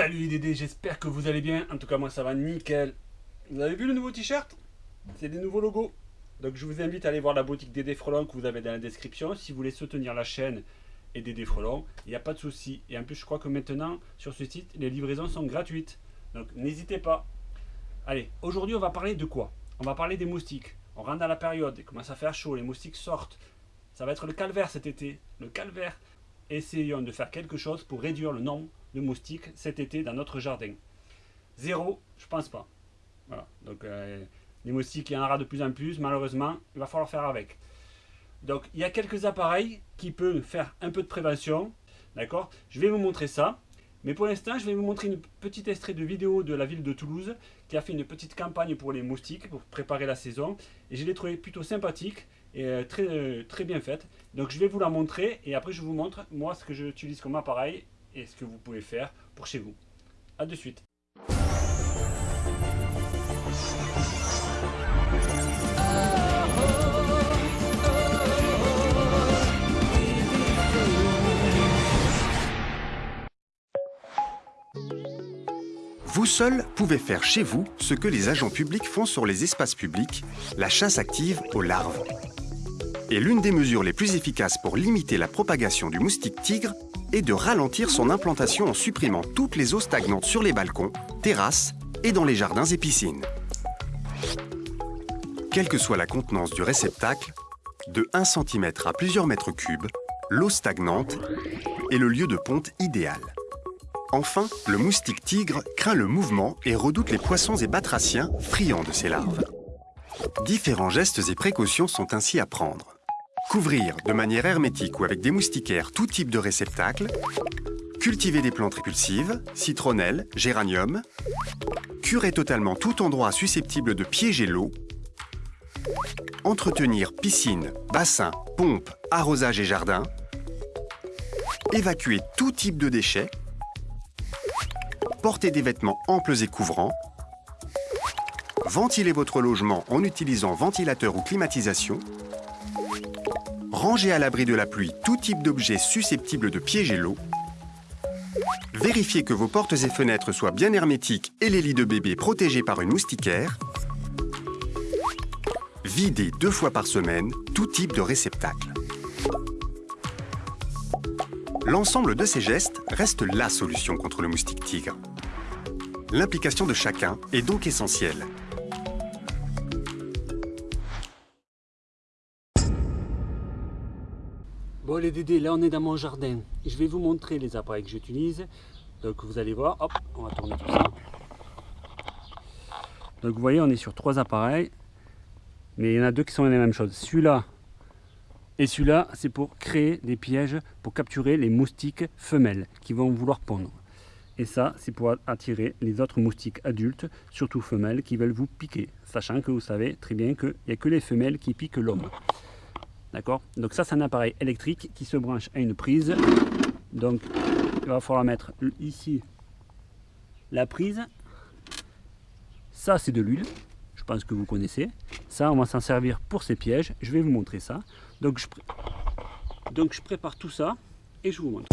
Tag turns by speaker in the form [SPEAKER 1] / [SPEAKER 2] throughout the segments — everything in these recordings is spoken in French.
[SPEAKER 1] Salut les Dédés, j'espère que vous allez bien. En tout cas, moi ça va nickel. Vous avez vu le nouveau t-shirt? C'est des nouveaux logos. Donc je vous invite à aller voir la boutique Dédé Frelon que vous avez dans la description. Si vous voulez soutenir la chaîne et Dédé Frelon, il n'y a pas de souci. Et en plus, je crois que maintenant, sur ce site, les livraisons sont gratuites. Donc n'hésitez pas. Allez, aujourd'hui, on va parler de quoi? On va parler des moustiques. On rentre dans la période, il commence à faire chaud, les moustiques sortent. Ça va être le calvaire cet été. Le calvaire. Essayons de faire quelque chose pour réduire le nombre de moustiques cet été dans notre jardin. Zéro, je pense pas. Voilà. Donc euh, les moustiques, il y en aura de plus en plus. Malheureusement, il va falloir faire avec. Donc il y a quelques appareils qui peuvent faire un peu de prévention. D'accord? Je vais vous montrer ça. Mais pour l'instant, je vais vous montrer une petite extrait de vidéo de la ville de Toulouse qui a fait une petite campagne pour les moustiques pour préparer la saison. Et je l'ai trouvé plutôt sympathique et euh, très, euh, très bien faite. Donc je vais vous la montrer et après je vous montre moi ce que j'utilise comme appareil et ce que vous pouvez faire pour chez vous. A de suite.
[SPEAKER 2] Vous seul pouvez faire chez vous ce que les agents publics font sur les espaces publics, la chasse active aux larves. Et l'une des mesures les plus efficaces pour limiter la propagation du moustique tigre est de ralentir son implantation en supprimant toutes les eaux stagnantes sur les balcons, terrasses et dans les jardins et piscines. Quelle que soit la contenance du réceptacle, de 1 cm à plusieurs mètres cubes, l'eau stagnante est le lieu de ponte idéal. Enfin, le moustique tigre craint le mouvement et redoute les poissons et batraciens friands de ses larves. Différents gestes et précautions sont ainsi à prendre. Couvrir de manière hermétique ou avec des moustiquaires tout type de réceptacle, cultiver des plantes répulsives, citronnelle, géranium, curer totalement tout endroit susceptible de piéger l'eau, entretenir piscine, bassin, pompe, arrosage et jardin, évacuer tout type de déchets, porter des vêtements amples et couvrants, ventiler votre logement en utilisant ventilateur ou climatisation, ranger à l'abri de la pluie tout type d'objets susceptibles de piéger l'eau, vérifier que vos portes et fenêtres soient bien hermétiques et les lits de bébé protégés par une moustiquaire, vider deux fois par semaine tout type de réceptacle. L'ensemble de ces gestes reste la solution contre le moustique tigre. L'implication de chacun est donc essentielle.
[SPEAKER 1] Bon les Dédés, là on est dans mon jardin. Je vais vous montrer les appareils que j'utilise. Donc vous allez voir, hop, on va tourner tout ça. Donc vous voyez, on est sur trois appareils. Mais il y en a deux qui sont la même chose. Celui-là et celui-là, c'est pour créer des pièges pour capturer les moustiques femelles qui vont vouloir pondre. Et ça, c'est pour attirer les autres moustiques adultes, surtout femelles, qui veulent vous piquer. Sachant que vous savez très bien qu'il n'y a que les femelles qui piquent l'homme. D'accord Donc ça, c'est un appareil électrique qui se branche à une prise. Donc, il va falloir mettre ici la prise. Ça, c'est de l'huile. Je pense que vous connaissez. Ça, on va s'en servir pour ces pièges. Je vais vous montrer ça. Donc je, prépare tout ça et je vous montre.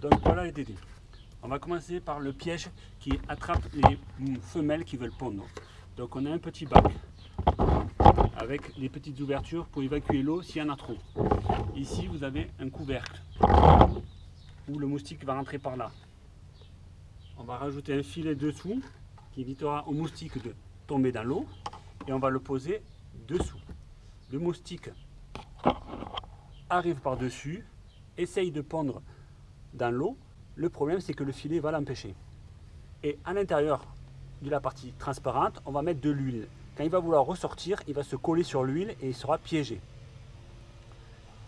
[SPEAKER 1] Donc voilà les dédés. On va commencer par le piège qui attrape les femelles qui veulent pondre. Donc on a un petit bac avec les petites ouvertures pour évacuer l'eau s'il y en a trop. Ici vous avez un couvercle où le moustique va rentrer par là. On va rajouter un filet dessous qui évitera au moustique de tomber dans l'eau et on va le poser dessous. Le moustique arrive par-dessus, essaye de pondre dans l'eau. Le problème, c'est que le filet va l'empêcher. Et à l'intérieur de la partie transparente, on va mettre de l'huile. Quand il va vouloir ressortir, il va se coller sur l'huile et il sera piégé.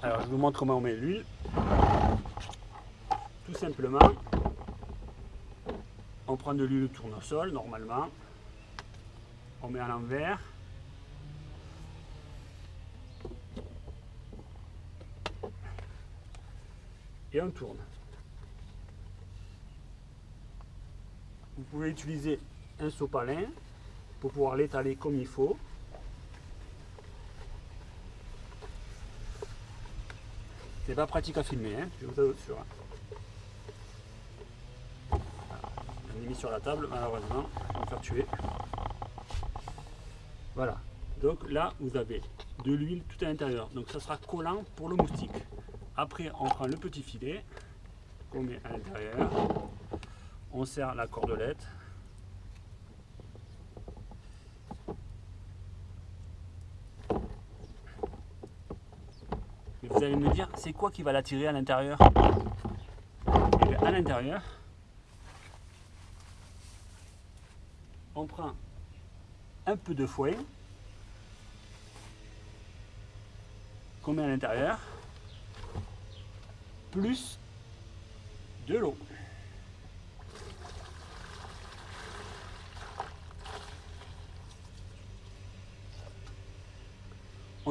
[SPEAKER 1] Alors, je vous montre comment on met l'huile. Tout simplement, on prend de l'huile tournesol, normalement. On met à l'envers. et on tourne. Vous pouvez utiliser un sopalin pour pouvoir l'étaler comme il faut. C'est pas pratique à filmer, hein, je vous assure. Je l'ai mis sur la table, malheureusement, on va faire tuer. Voilà. Donc là, vous avez de l'huile tout à l'intérieur. Donc ça sera collant pour le moustique. Après, on prend le petit filet qu'on met à l'intérieur. On serre la cordelette. Vous allez me dire, c'est quoi qui va l'attirer à l'intérieur À l'intérieur, on prend un peu de fouet qu'on met à l'intérieur, plus de l'eau.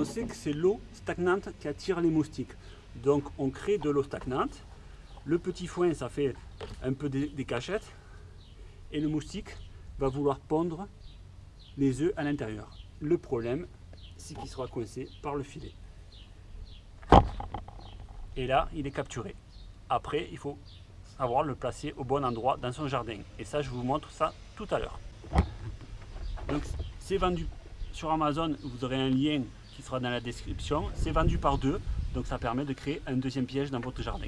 [SPEAKER 1] On sait que c'est l'eau stagnante qui attire les moustiques. Donc on crée de l'eau stagnante. Le petit foin, ça fait un peu des, cachettes. Et le moustique va vouloir pondre les œufs à l'intérieur. Le problème, c'est qu'il sera coincé par le filet. Et là, il est capturé. Après, il faut savoir le placer au bon endroit dans son jardin. Et ça, je vous montre ça tout à l'heure. Donc, c'est vendu sur Amazon. Vous aurez un lien qui sera dans la description. C'est vendu par deux. Donc, ça permet de créer un deuxième piège dans votre jardin.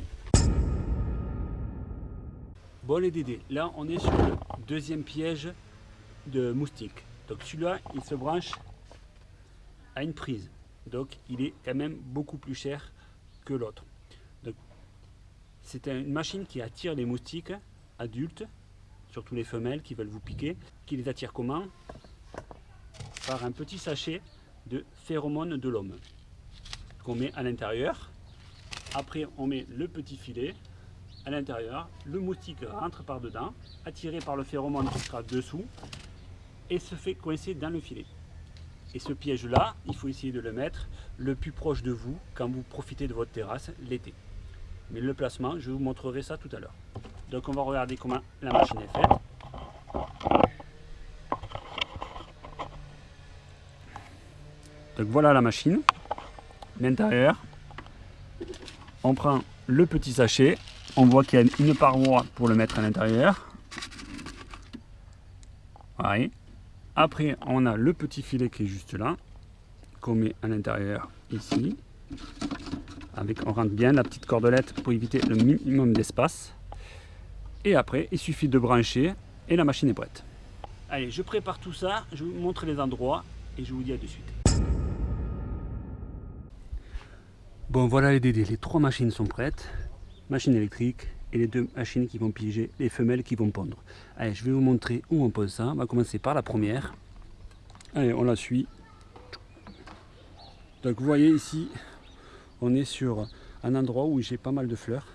[SPEAKER 1] Bon les Dédés, là on est sur le deuxième piège de moustique. Donc celui-là, il se branche à une prise. Donc il est quand même beaucoup plus cher que l'autre. C'est une machine qui attire les moustiques adultes, surtout les femelles qui veulent vous piquer, qui les attire comment? Par un petit sachet de phéromones de l'homme qu'on met à l'intérieur. Après, on met le petit filet à l'intérieur. Le moustique rentre par dedans, attiré par le phéromone qui sera dessous et se fait coincer dans le filet. Et ce piège-là, il faut essayer de le mettre le plus proche de vous quand vous profitez de votre terrasse l'été. Mais le placement, je vous montrerai ça tout à l'heure. Donc on va regarder comment la machine est faite. Donc voilà la machine, l'intérieur. On prend le petit sachet, on voit qu'il y a une paroi pour le mettre à l'intérieur. Voilà. Après, on a le petit filet qui est juste là, qu'on met à l'intérieur ici. Avec, on rentre bien la petite cordelette pour éviter le minimum d'espace. Et après, il suffit de brancher et la machine est prête. Allez, je prépare tout ça, je vous montre les endroits et je vous dis à de suite. Bon, voilà les DD, les trois machines sont prêtes. Machine électrique, et les deux machines qui vont piéger les femelles qui vont pondre. Allez, je vais vous montrer où on pose ça. On va commencer par la première. Allez, on la suit. Donc vous voyez ici, on est sur un endroit où j'ai pas mal de fleurs,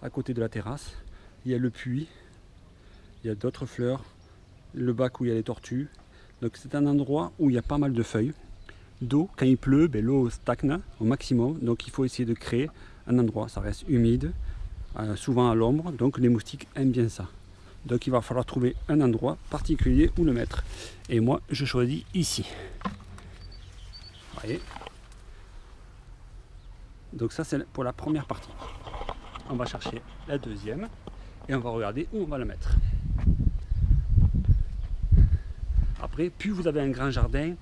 [SPEAKER 1] à côté de la terrasse. Il y a le puits, il y a d'autres fleurs, le bac où il y a les tortues. Donc c'est un endroit où il y a pas mal de feuilles. D'eau, quand il pleut, ben, l'eau stagne au maximum. Donc il faut essayer de créer un endroit, ça reste humide, euh, souvent à l'ombre, donc les moustiques aiment bien ça. Donc il va falloir trouver un endroit particulier où le mettre. Et moi, je choisis ici. Voyez Donc ça, c'est pour la première partie. On va chercher la deuxième et on va regarder où on va la mettre. Après, plus vous avez un grand jardin,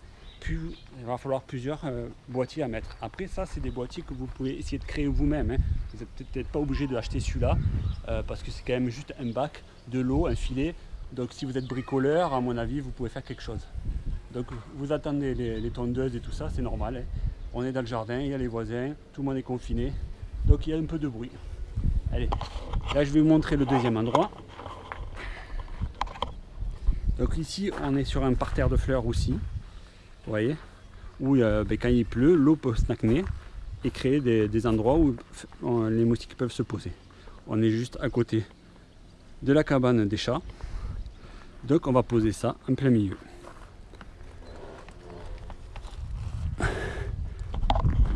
[SPEAKER 1] il va falloir plusieurs euh, boîtiers à mettre. Après ça, c'est des boîtiers que vous pouvez essayer de créer vous-même. Hein. Vous n'êtes peut-être pas obligé d'acheter celui-là euh, parce que c'est quand même juste un bac, de l'eau, un filet. Donc si vous êtes bricoleur, à mon avis, vous pouvez faire quelque chose. Donc vous attendez les, tondeuses et tout ça, c'est normal. Hein. On est dans le jardin, il y a les voisins, tout le monde est confiné. Donc il y a un peu de bruit. Allez, là je vais vous montrer le deuxième endroit. Donc ici, on est sur un parterre de fleurs aussi vous voyez, où ben, quand il pleut, l'eau peut stagner et créer des, endroits où les moustiques peuvent se poser. On est juste à côté de la cabane des chats, donc on va poser ça en plein milieu.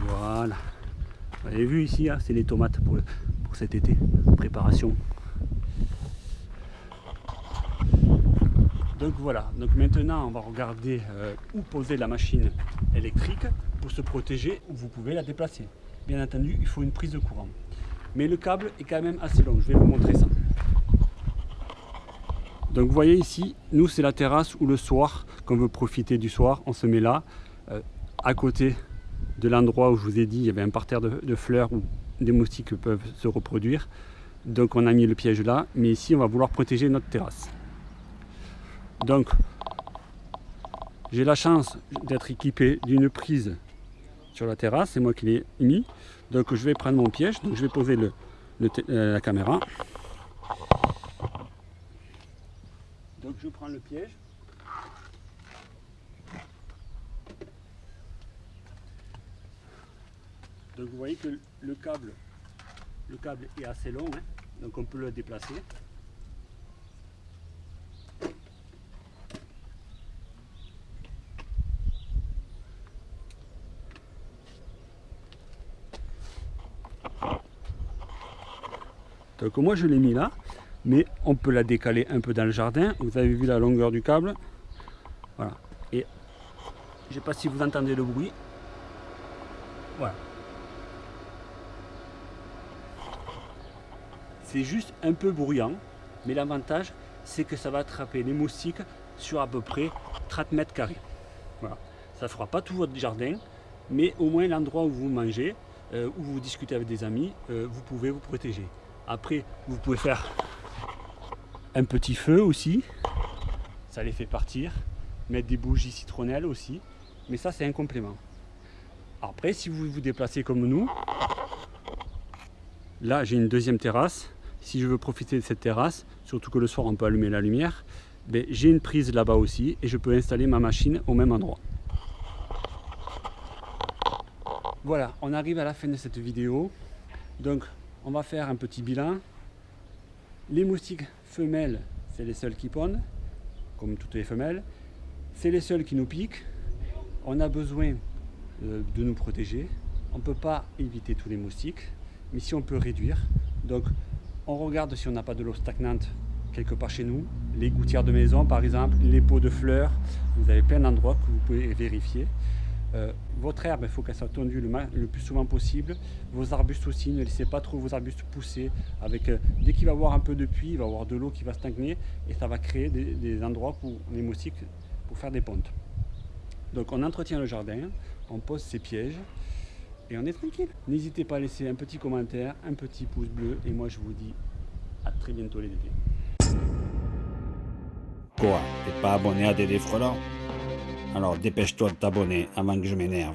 [SPEAKER 1] Voilà. Vous avez vu ici, hein, c'est les tomates pour, pour cet été, préparation. Donc voilà, maintenant on va regarder euh, où poser la machine électrique pour se protéger où vous pouvez la déplacer. Bien entendu, il faut une prise de courant. Mais le câble est quand même assez long, je vais vous montrer ça. Donc vous voyez ici, nous c'est la terrasse où le soir, quand on veut profiter du soir, on se met là, euh, à côté de l'endroit où je vous ai dit, il y avait un parterre de, fleurs où des moustiques peuvent se reproduire. Donc on a mis le piège là, mais ici on va vouloir protéger notre terrasse. Donc j'ai la chance d'être équipé d'une prise sur la terrasse, c'est moi qui l'ai mis. Donc je vais prendre mon piège, donc je vais poser euh, la caméra. Donc je prends le piège. Donc vous voyez que le câble, le câble est assez long, hein. donc on peut le déplacer. Donc moi je l'ai mis là, mais on peut la décaler un peu dans le jardin. Vous avez vu la longueur du câble. Voilà. Et je ne sais pas si vous entendez le bruit. Voilà. C'est juste un peu bruyant, mais l'avantage c'est que ça va attraper les moustiques sur à peu près 30 mètres carrés. Voilà. Ça ne fera pas tout votre jardin, mais au moins l'endroit où vous mangez, euh, où vous discutez avec des amis, euh, vous pouvez vous protéger. Après, vous pouvez faire un petit feu aussi, ça les fait partir, mettre des bougies citronnelles aussi, mais ça c'est un complément. Après, si vous vous déplacez comme nous, là j'ai une deuxième terrasse, si je veux profiter de cette terrasse, surtout que le soir on peut allumer la lumière, ben, j'ai une prise là-bas aussi et je peux installer ma machine au même endroit. Voilà, on arrive à la fin de cette vidéo. Donc, on va faire un petit bilan. Les moustiques femelles, c'est les seuls qui pondent, comme toutes les femelles. C'est les seuls qui nous piquent. On a besoin euh, de nous protéger. On ne peut pas éviter tous les moustiques, mais si on peut réduire. Donc, on regarde si on n'a pas de l'eau stagnante quelque part chez nous. Les gouttières de maison, par exemple, les pots de fleurs. Vous avez plein d'endroits que vous pouvez vérifier. Euh, votre herbe, il faut qu'elle soit tondue le, plus souvent possible. Vos arbustes aussi, ne laissez pas trop vos arbustes pousser. Avec, euh, dès qu'il va avoir un peu de pluie, il va avoir de l'eau qui va stagner et ça va créer des, endroits pour les moustiques pour faire des pontes. Donc on entretient le jardin, on pose ses pièges et on est tranquille. N'hésitez pas à laisser un petit commentaire, un petit pouce bleu et moi je vous dis à très bientôt les dédés.
[SPEAKER 3] Quoi T'es pas abonné à Dédé Frelant alors dépêche-toi de t'abonner avant que je m'énerve.